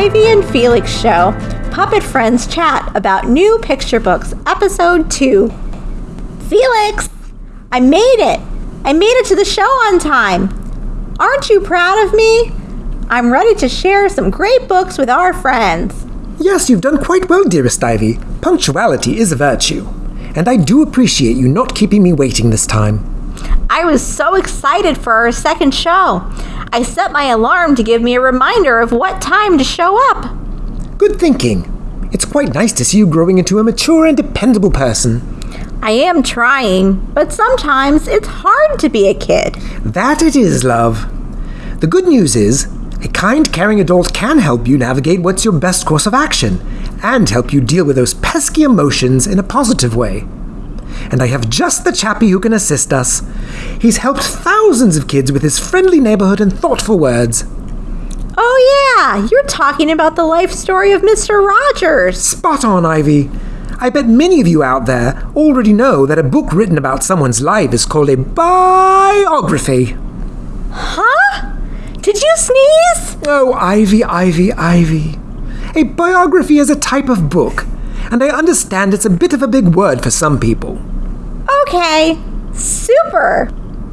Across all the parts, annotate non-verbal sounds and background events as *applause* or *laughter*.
Ivy and Felix Show Puppet Friends Chat about New Picture Books, Episode 2. Felix, I made it! I made it to the show on time! Aren't you proud of me? I'm ready to share some great books with our friends. Yes, you've done quite well, dearest Ivy. Punctuality is a virtue. And I do appreciate you not keeping me waiting this time. I was so excited for our second show. I set my alarm to give me a reminder of what time to show up. Good thinking. It's quite nice to see you growing into a mature and dependable person. I am trying, but sometimes it's hard to be a kid. That it is, love. The good news is, a kind, caring adult can help you navigate what's your best course of action and help you deal with those pesky emotions in a positive way. And I have just the chappie who can assist us. He's helped thousands of kids with his friendly neighborhood and thoughtful words. Oh, yeah, you're talking about the life story of Mr. Rogers. Spot on, Ivy. I bet many of you out there already know that a book written about someone's life is called a biography. Huh? Did you sneeze? Oh, Ivy, Ivy, Ivy. A biography is a type of book, and I understand it's a bit of a big word for some people. Okay, super.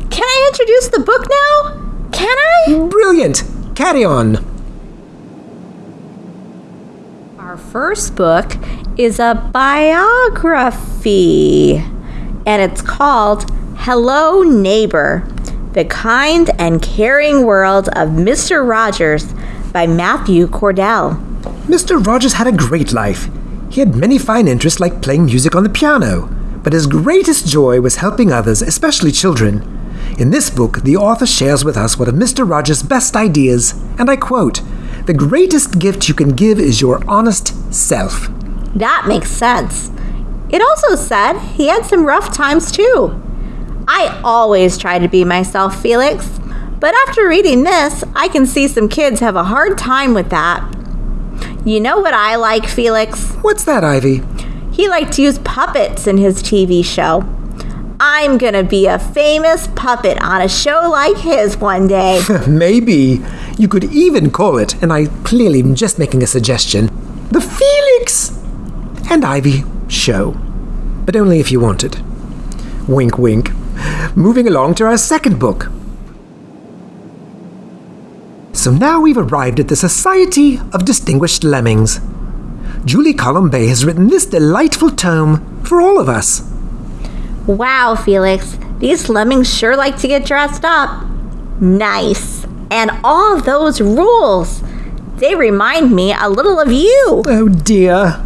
Can I introduce the book now? Can I? Brilliant! Carry on. Our first book is a biography, and it's called Hello Neighbor The Kind and Caring World of Mr. Rogers by Matthew Cordell. Mr. Rogers had a great life. He had many fine interests like playing music on the piano, but his greatest joy was helping others, especially children. In this book, the author shares with us one of Mr. Rogers' best ideas, and I quote The greatest gift you can give is your honest self. That makes sense. It also said he had some rough times too. I always try to be myself, Felix, but after reading this, I can see some kids have a hard time with that. You know what I like, Felix? What's that, Ivy? He liked to use puppets in his TV show. I'm gonna be a famous puppet on a show like his one day. *laughs* Maybe. You could even call it, and I clearly am just making a suggestion, the Felix and Ivy Show. But only if you wanted. Wink, wink. Moving along to our second book. So now we've arrived at the Society of Distinguished Lemmings. Julie Colombet has written this delightful tome for all of us. Wow, Felix, these lemmings sure like to get dressed up. Nice. And all those rules. They remind me a little of you. Oh dear.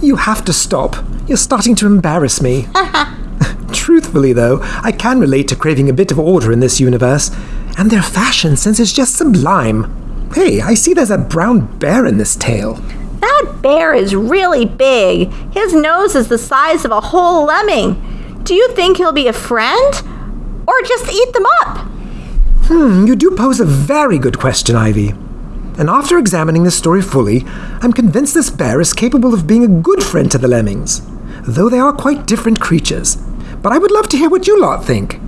You have to stop. You're starting to embarrass me. *laughs* Truthfully, though, I can relate to craving a bit of order in this universe, and their fashion sense is just sublime. Hey, I see there's a brown bear in this tale. That bear is really big. His nose is the size of a whole lemming. Do you think he'll be a friend? Or just eat them up? Hmm, you do pose a very good question, Ivy. And after examining this story fully, I'm convinced this bear is capable of being a good friend to the lemmings, though they are quite different creatures. But I would love to hear what you lot think.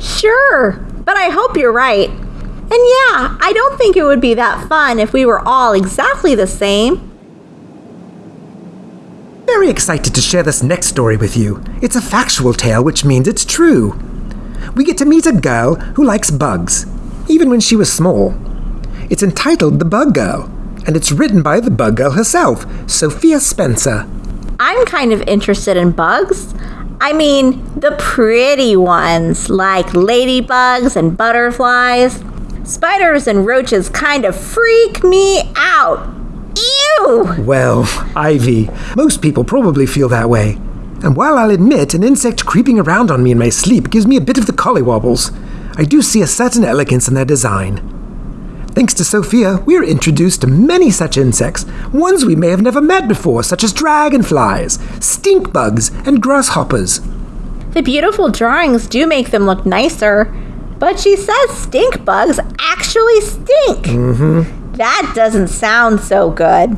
Sure, but I hope you're right. And yeah, I don't think it would be that fun if we were all exactly the same. Very excited to share this next story with you. It's a factual tale, which means it's true. We get to meet a girl who likes bugs, even when she was small. It's entitled The Bug Girl, and it's written by the Bug Girl herself, Sophia Spencer. I'm kind of interested in bugs. I mean, the pretty ones, like ladybugs and butterflies. Spiders and roaches kind of freak me out. Ew! Well, Ivy, most people probably feel that way. And while I'll admit an insect creeping around on me in my sleep gives me a bit of the collywobbles, I do see a certain elegance in their design. Thanks to Sophia, we're introduced to many such insects, ones we may have never met before, such as dragonflies, stink bugs, and grasshoppers. The beautiful drawings do make them look nicer, but she says stink bugs actually stink. Mm-hmm. That doesn't sound so good.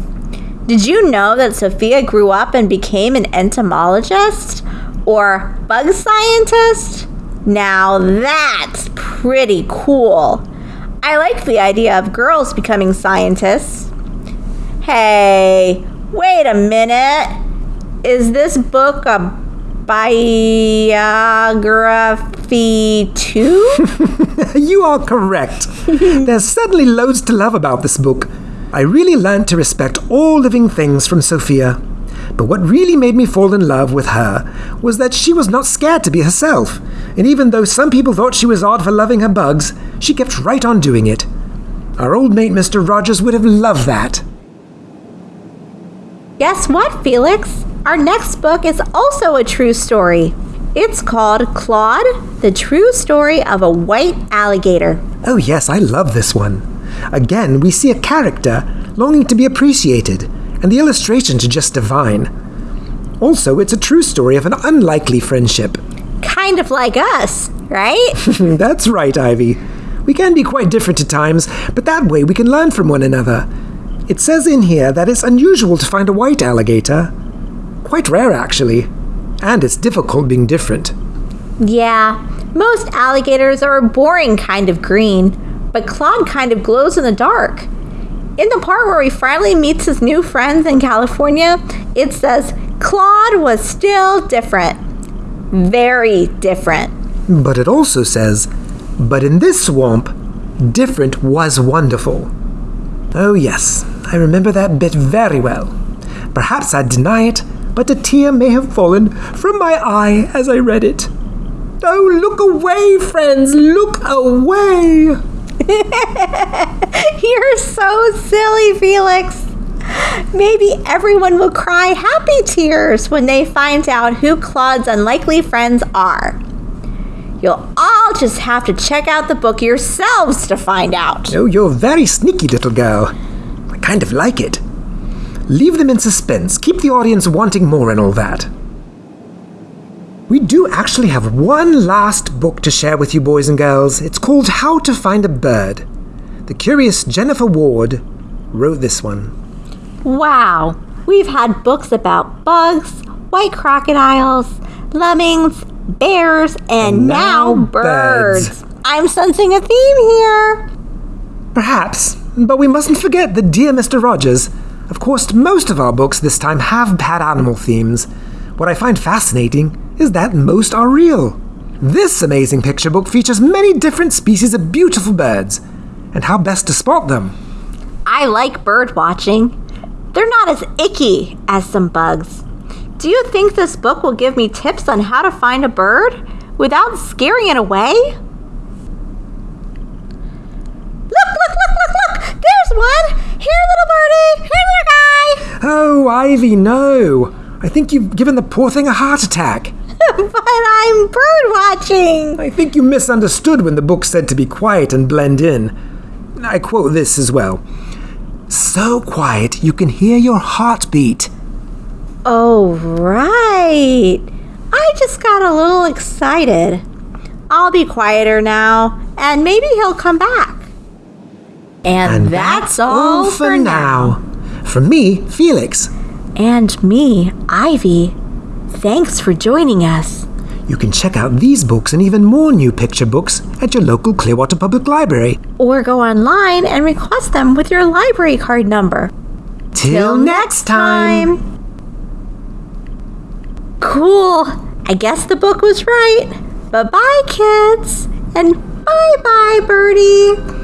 Did you know that Sophia grew up and became an entomologist or bug scientist? Now that's pretty cool. I like the idea of girls becoming scientists. Hey, wait a minute. Is this book a biography too? *laughs* you are correct. *laughs* There's certainly loads to love about this book. I really learned to respect all living things from Sophia. But what really made me fall in love with her was that she was not scared to be herself. And even though some people thought she was odd for loving her bugs, she kept right on doing it. Our old mate Mr. Rogers would have loved that. Guess what, Felix? Our next book is also a true story. It's called Claude, the true story of a white alligator. Oh, yes, I love this one. Again, we see a character longing to be appreciated, and the illustrations are just divine. Also, it's a true story of an unlikely friendship. Kind of like us, right? *laughs* That's right, Ivy. We can be quite different at times, but that way we can learn from one another. It says in here that it's unusual to find a white alligator. Quite rare, actually. And it's difficult being different. Yeah, most alligators are a boring kind of green, but Claude kind of glows in the dark. In the part where he finally meets his new friends in California, it says Claude was still different. Very different. But it also says, but in this swamp, different was wonderful. Oh, yes, I remember that bit very well. Perhaps I'd deny it, but a tear may have fallen from my eye as I read it. Oh, look away, friends, look away! *laughs* You're so silly, Felix. Maybe everyone will cry happy tears when they find out who Claude's unlikely friends are. You'll all just have to check out the book yourselves to find out. Oh, you're very sneaky, little girl. I kind of like it. Leave them in suspense, keep the audience wanting more and all that. We do actually have one last book to share with you, boys and girls. It's called How to Find a Bird. The curious Jennifer Ward wrote this one. Wow, we've had books about bugs, white crocodiles, lemmings, bears, and, now, now birds. birds. I'm sensing a theme here. Perhaps, but we mustn't forget the Dear Mr. Rogers. Of course, most of our books this time have bad animal themes. What I find fascinating is that most are real. This amazing picture book features many different species of beautiful birds, and how best to spot them. I like bird watching. They're not as icky as some bugs. Do you think this book will give me tips on how to find a bird without scaring it away? Look, look, look, look, look! There's one! Here, little birdie! Here, little guy! Oh, Ivy, no! I think you've given the poor thing a heart attack. *laughs* but I'm bird watching! I think you misunderstood when the book said to be quiet and blend in. I quote this as well So quiet you can hear your heartbeat. Oh, right. I just got a little excited. I'll be quieter now, and maybe he'll come back. And, that's, all, for now. From me, Felix. And me, Ivy. Thanks for joining us. You can check out these books and even more new picture books at your local Clearwater Public Library. Or go online and request them with your library card number. Till next time. Cool. I guess the book was right. Bye bye, kids. And bye bye, Birdie.